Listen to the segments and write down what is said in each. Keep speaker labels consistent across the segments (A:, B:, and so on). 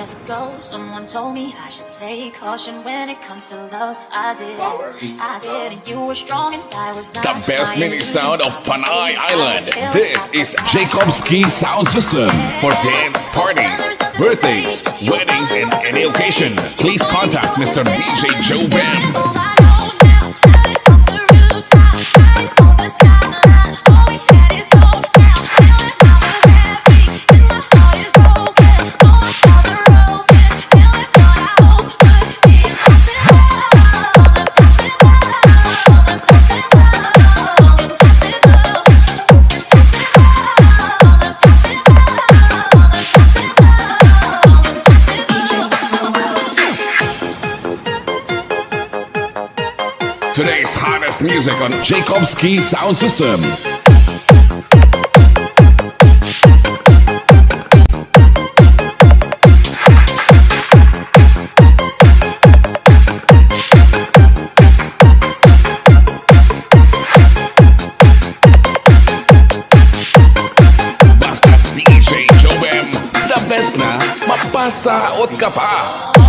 A: years ago, someone told me I should take caution when it comes to love. I did, I did, and you were strong and I was not.
B: The best mini sound of Panay Island. This is Jacob's Key Sound System for dance parties, birthdays, weddings, and any occasion. Please contact Mr. DJ Joe Bam. On Jacob's Key Sound System. Basta DJ Jobem, the best na pa.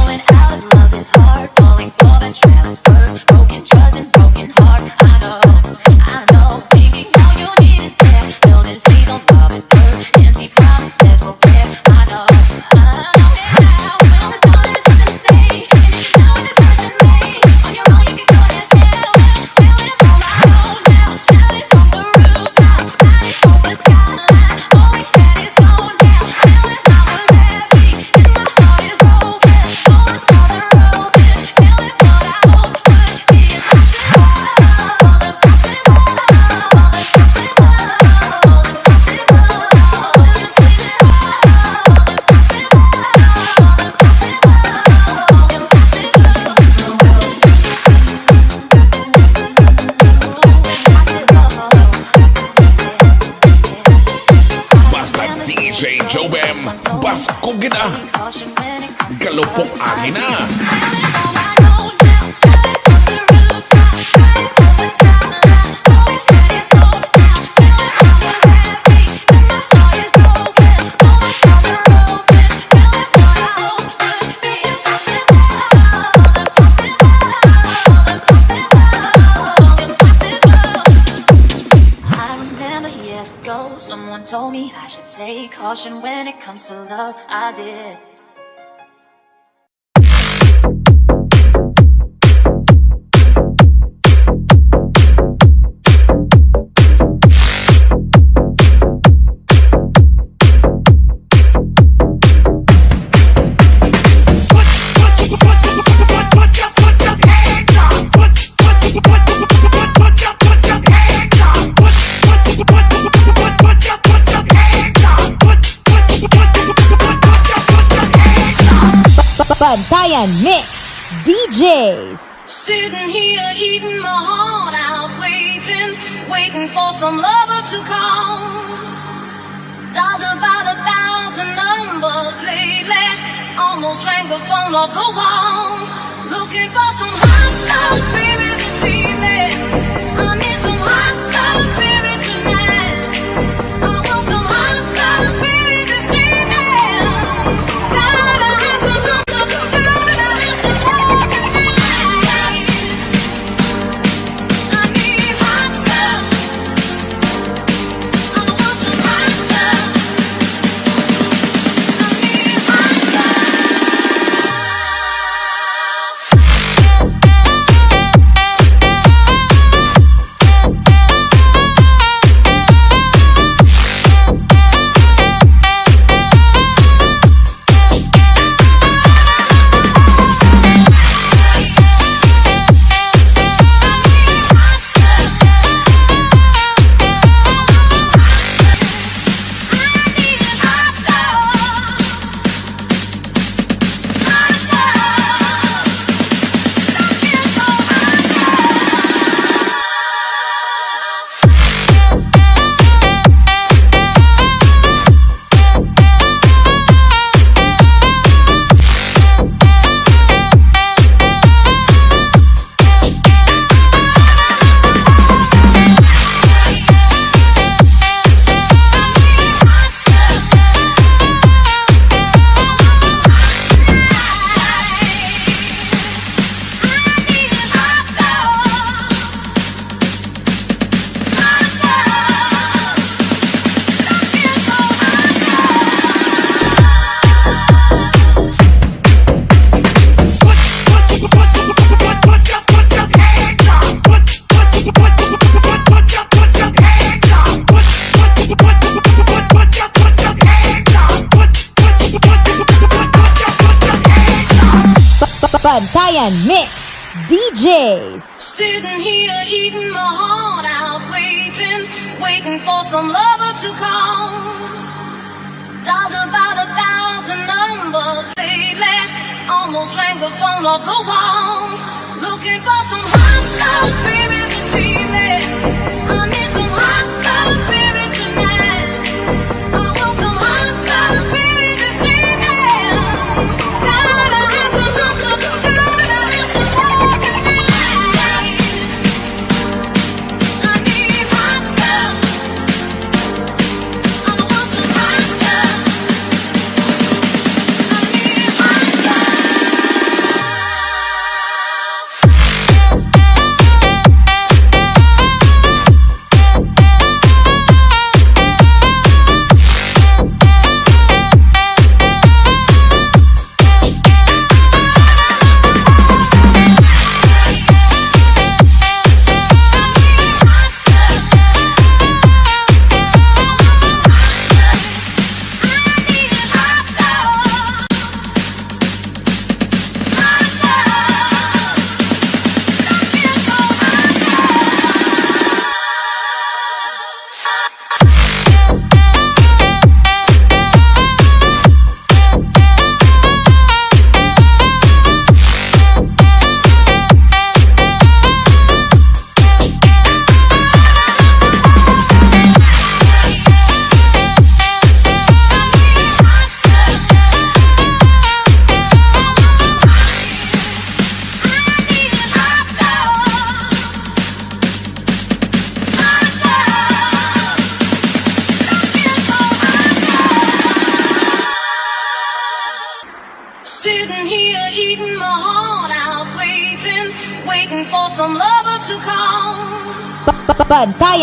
A: Caution when it comes to love. I did.
C: Bantayan Mix DJs.
D: Sitting here eating my heart out, waiting, waiting for some lover to call. Dialed about a thousand numbers lately, almost rang the phone off the wall. Looking for some hot stuff, baby, this evening.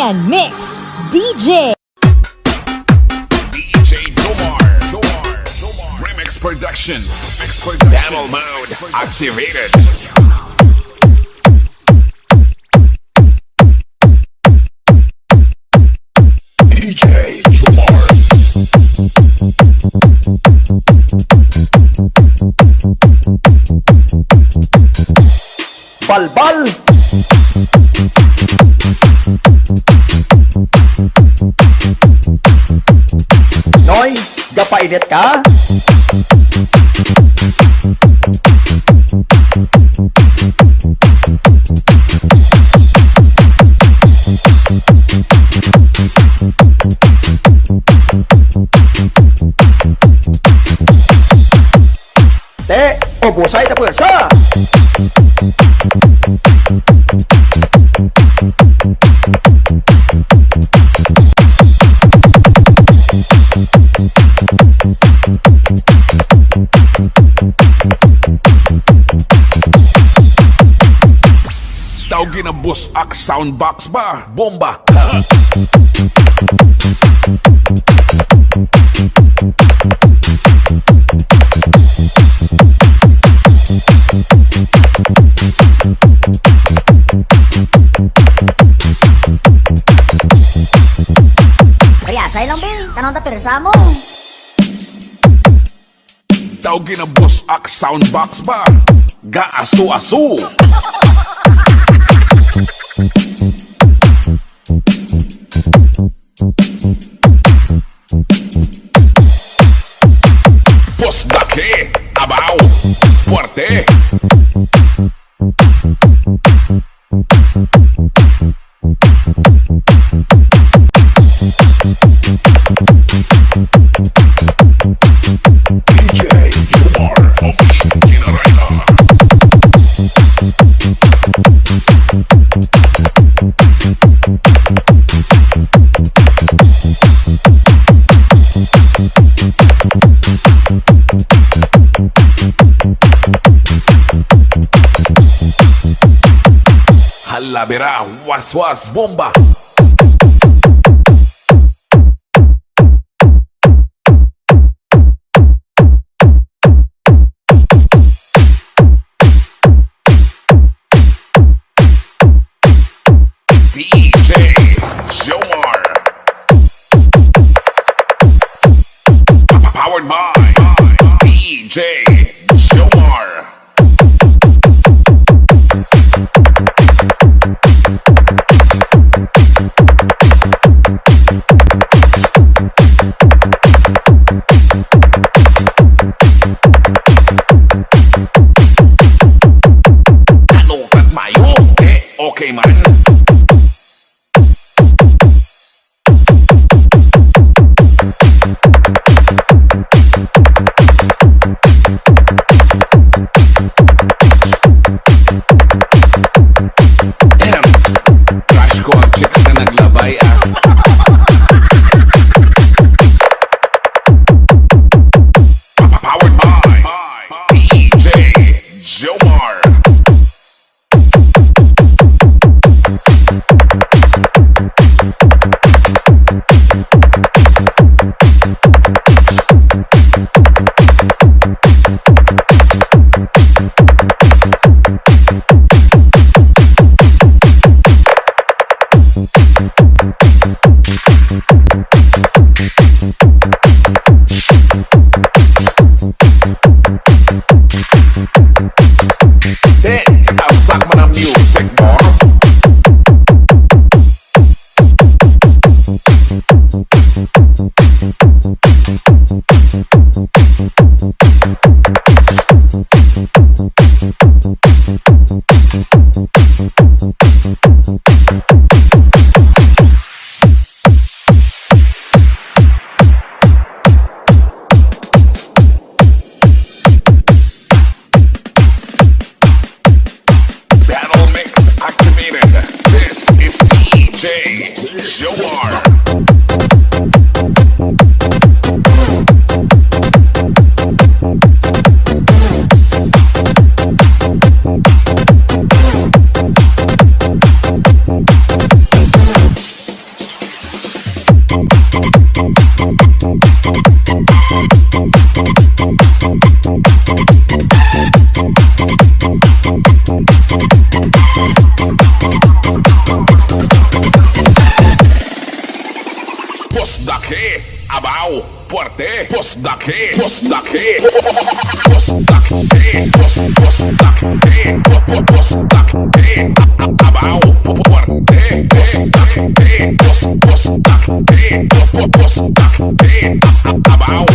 C: Bantayan Mix DJ.
A: DJ Jomar. Jomar. Jomar. Remix production. Remix production. Battle mode activated. DJ Noi,
E: gapai de cá. Té, o bolsa da bolsa.
A: Thank. Na Boss Ak Soundbox ba? Bomba!
F: Kaya sa ilang bil, tanong ta pirsa mo.
A: Tawagin na Boss Ak Soundbox ba? Gaaso-aso! Posso daqui, abau, forte. laberá, was was, bomba. Abau,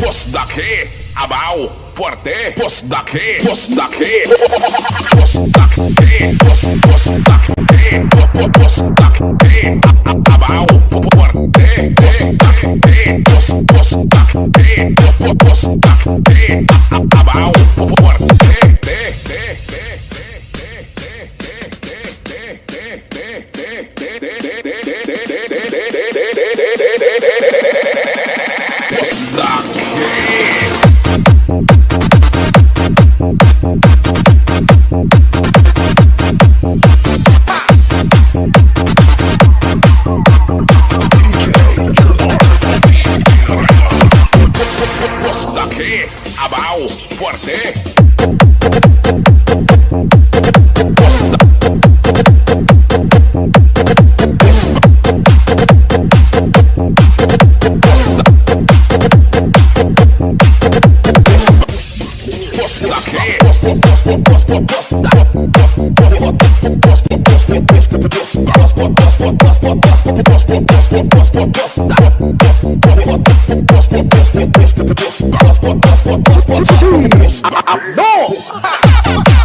A: Posso dar que? Abau! poarte, postdake, postdake,
E: postdake,
A: postdake, postdake, abau, poarte, postdake, postdake, postdake, abau, poarte, te, te.
E: No!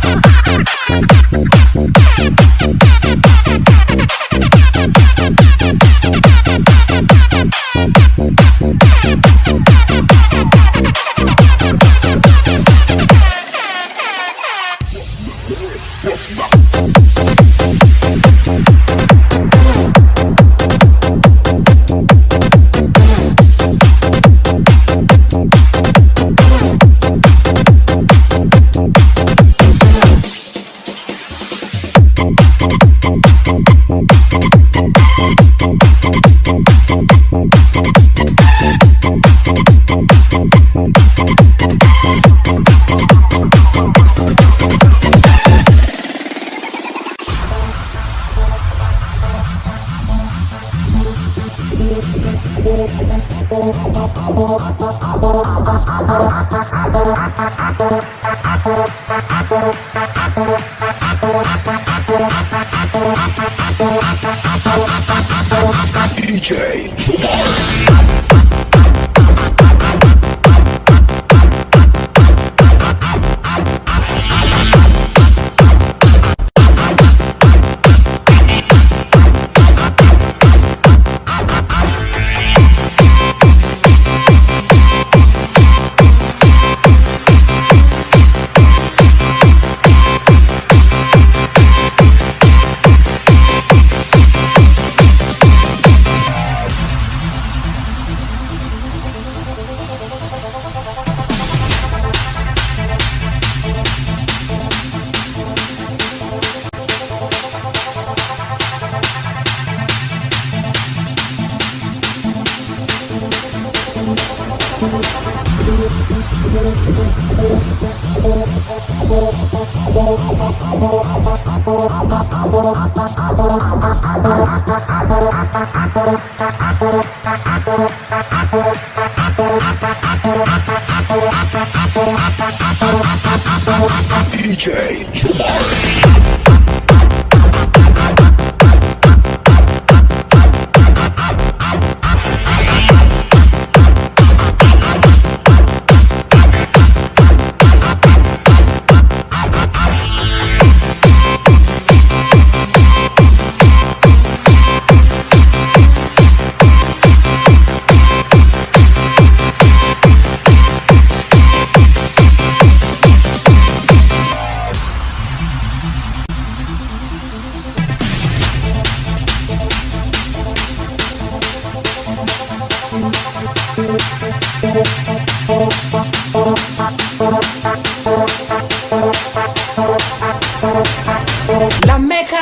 G: La meca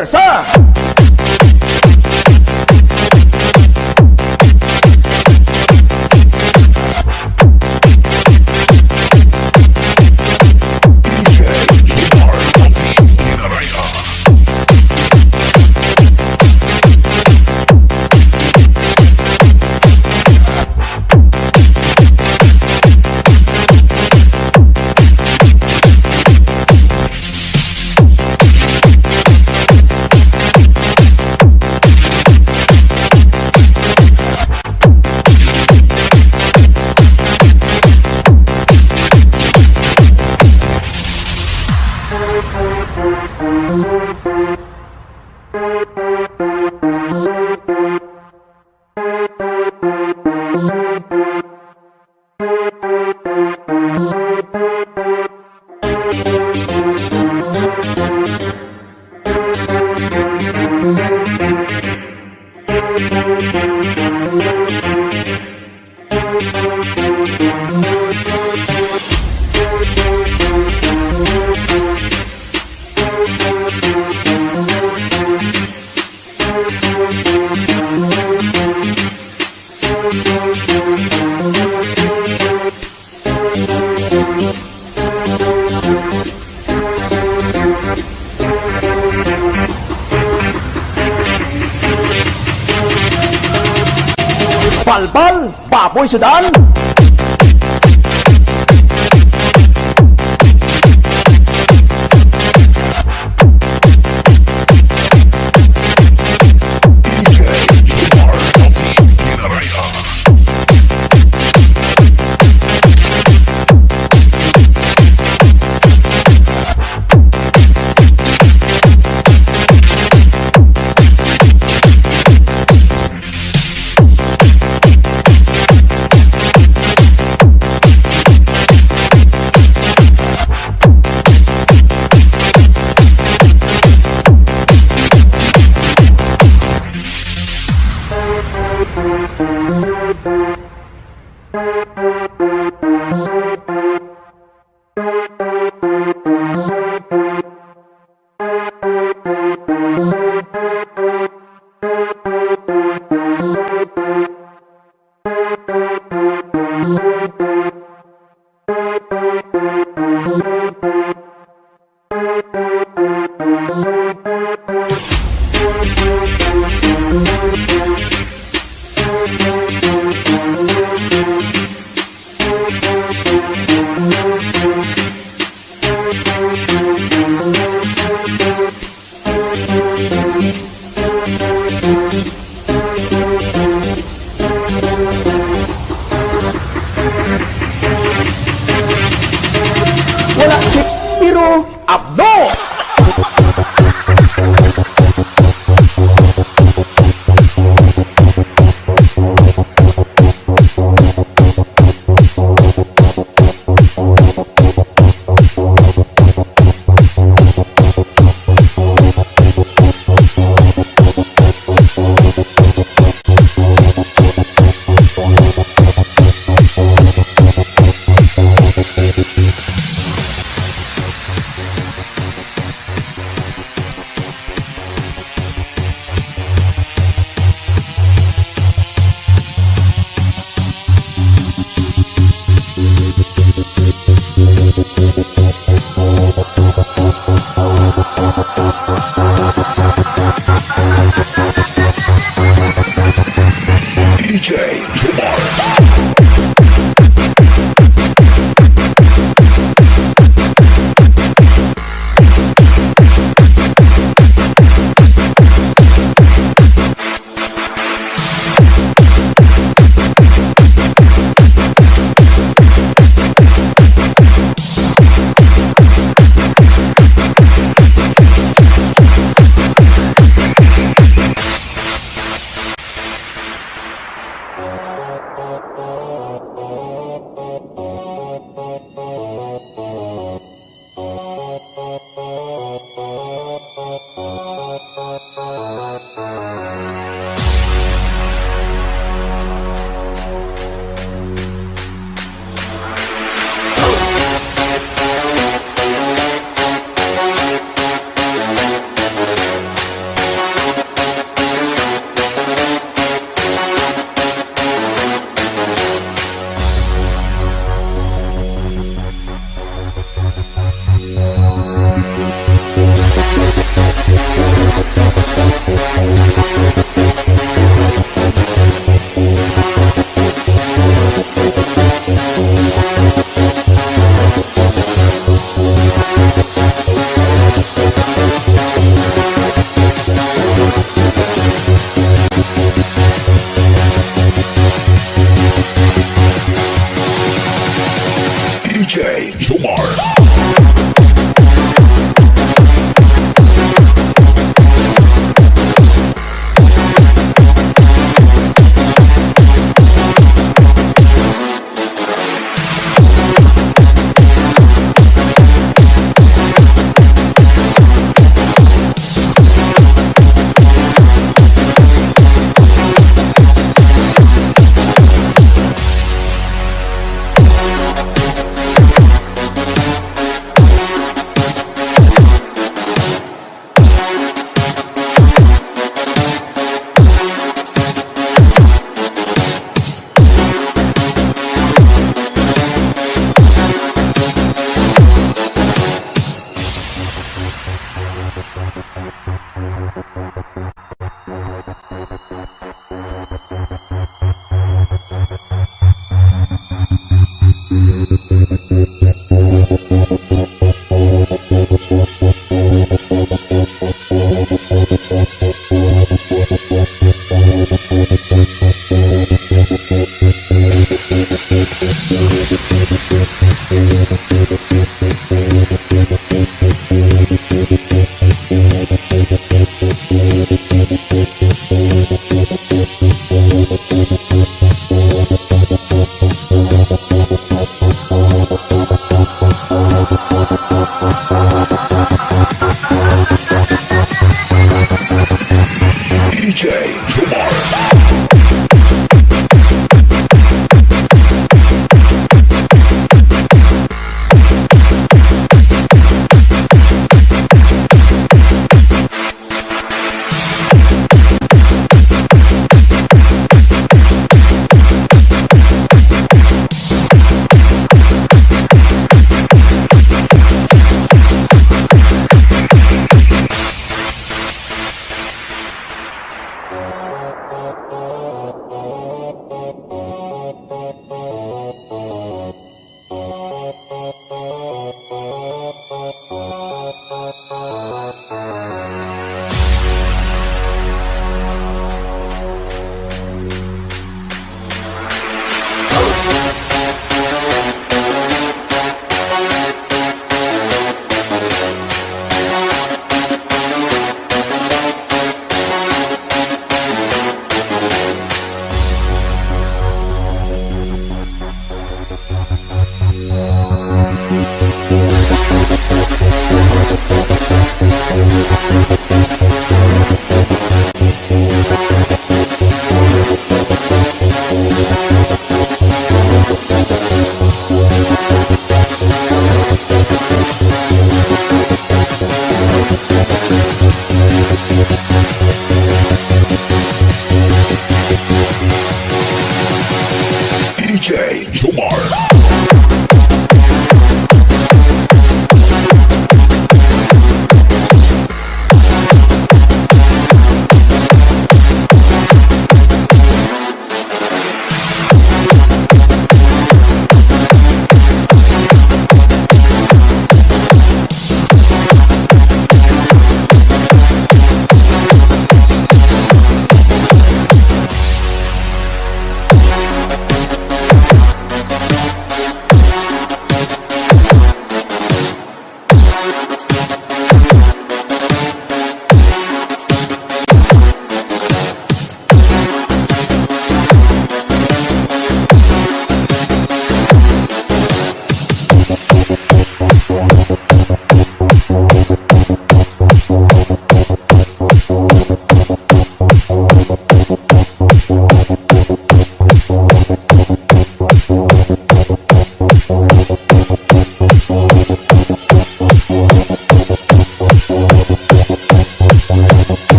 A: busay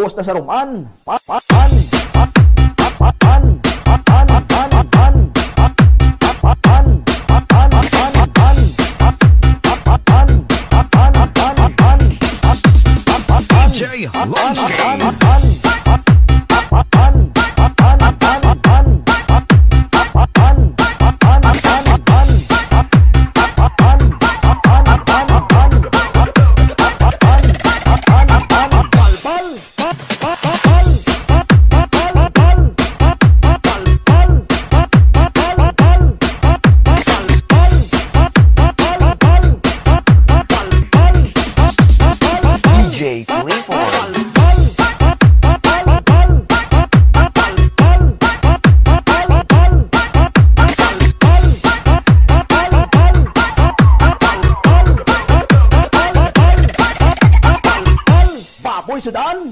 E: Ubos na sa ruman. Pan, pan, pan, pan, pan, pan, pan, pan, pan, pan, pan, pan, pan, pan,
A: DJ
E: Lumsky. Sudan.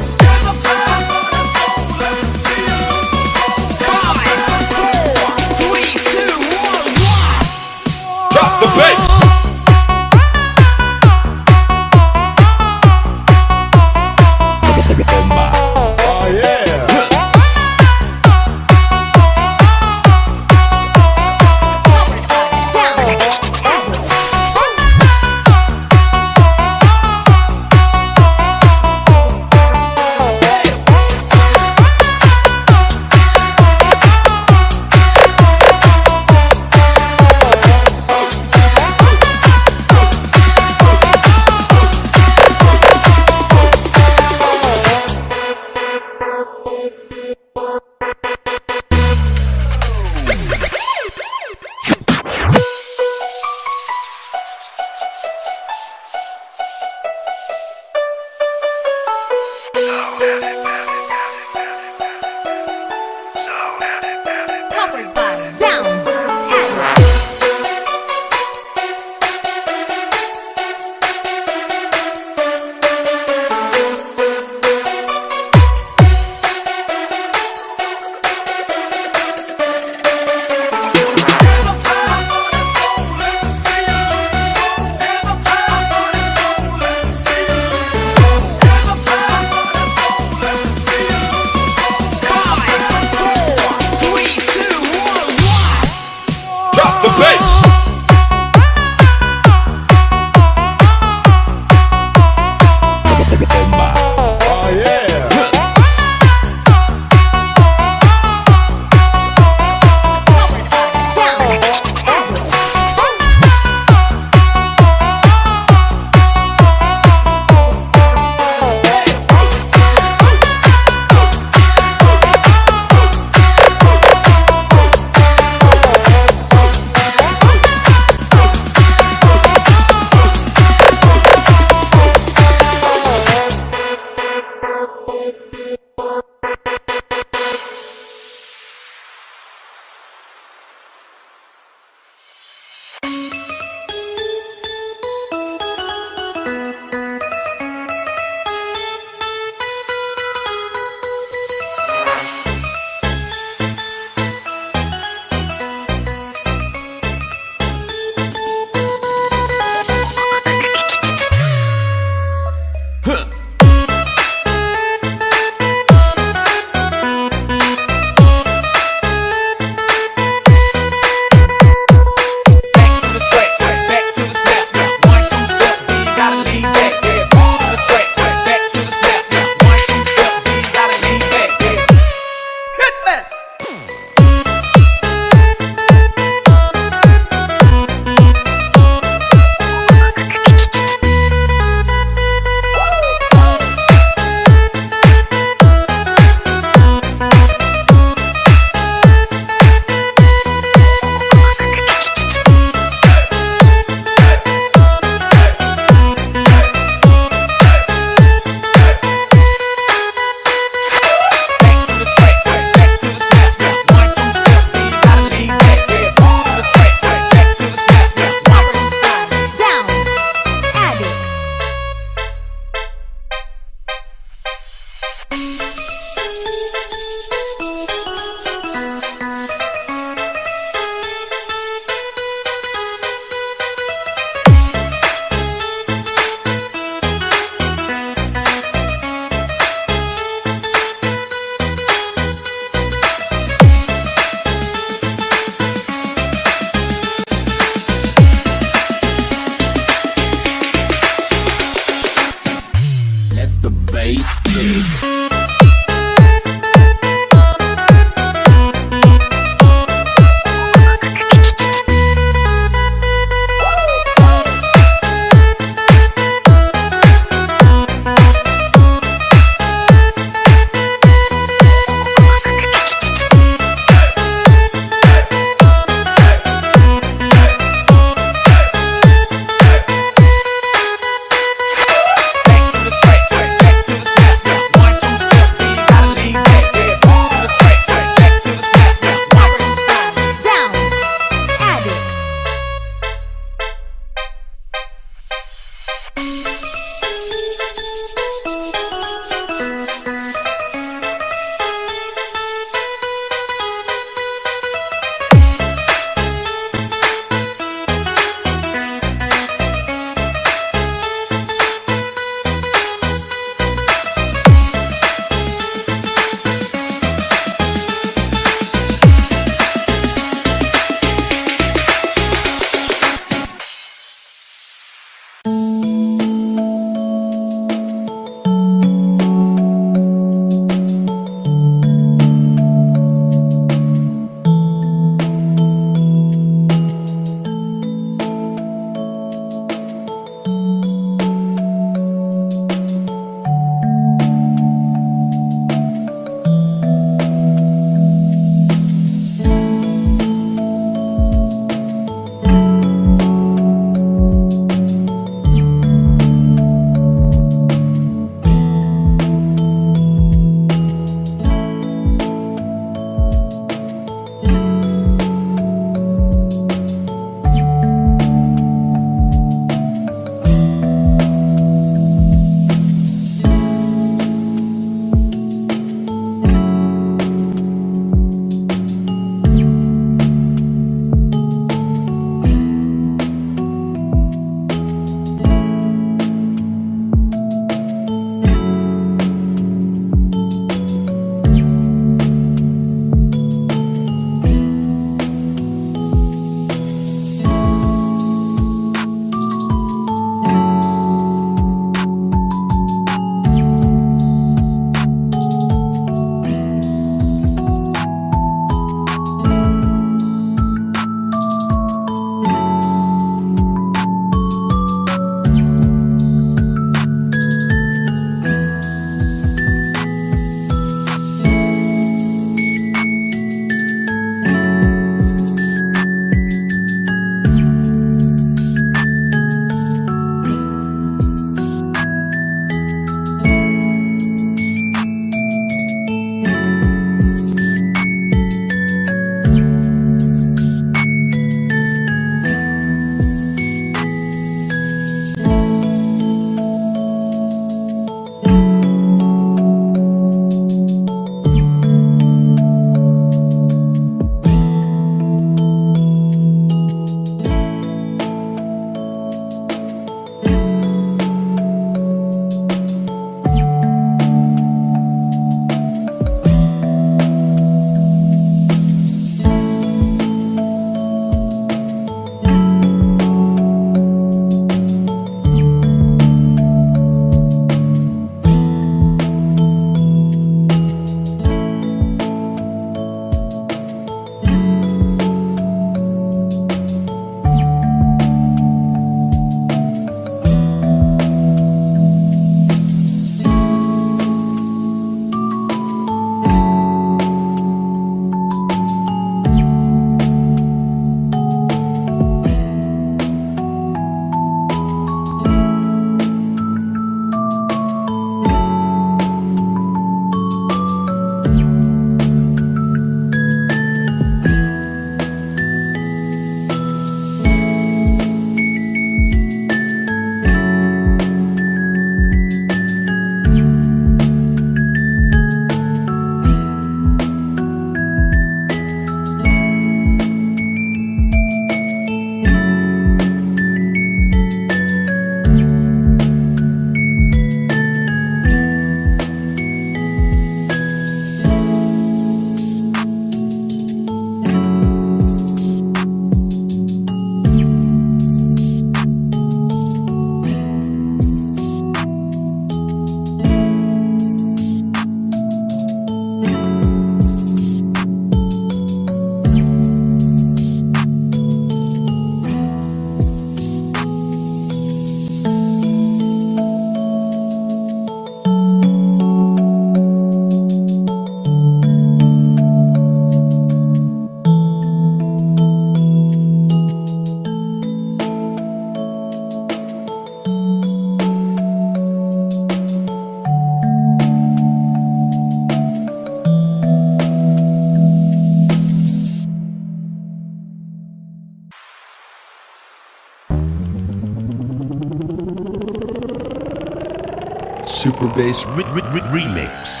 H: Super Bass re- re- re- Remix.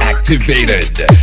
C: Activated.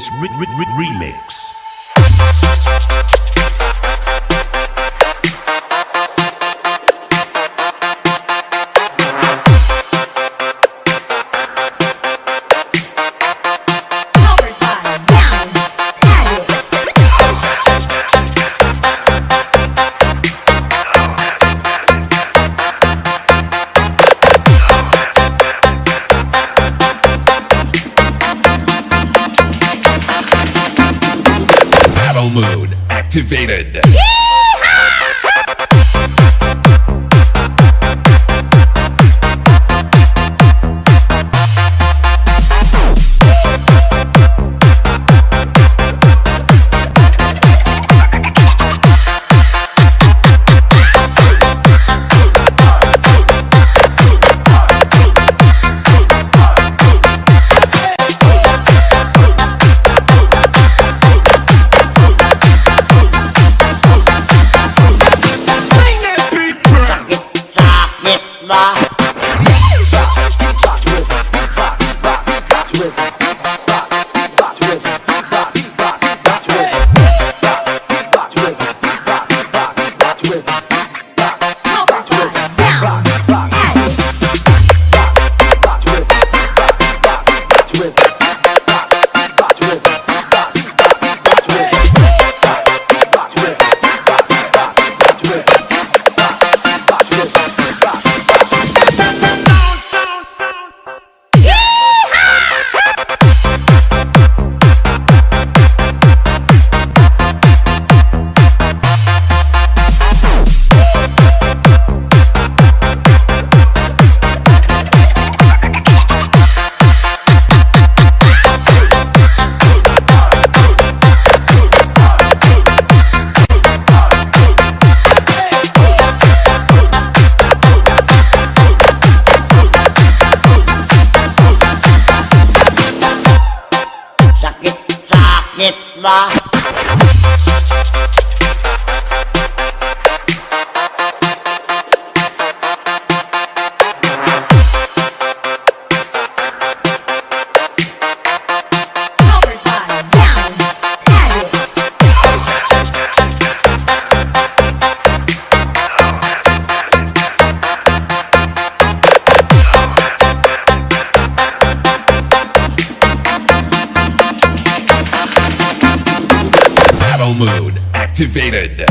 H: Super
C: Mode activated.
I: Mode activated.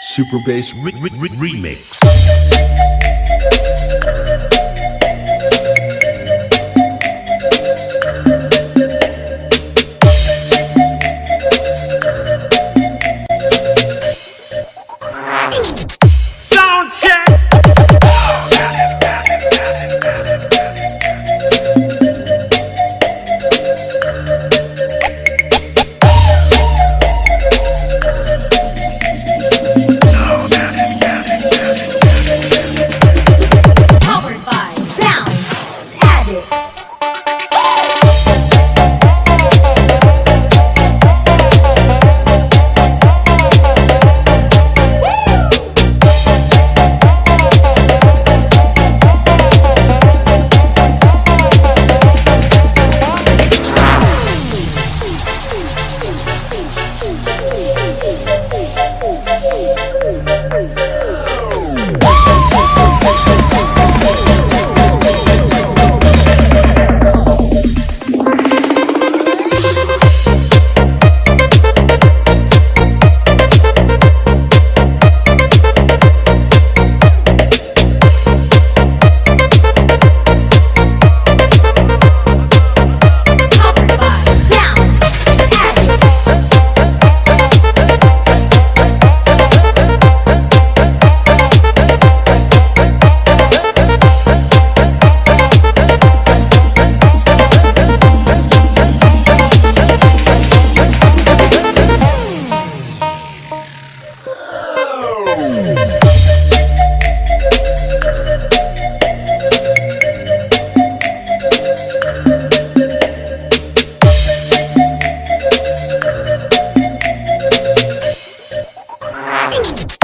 H: Super Bass Re- Re- Re- Remix. Fucking...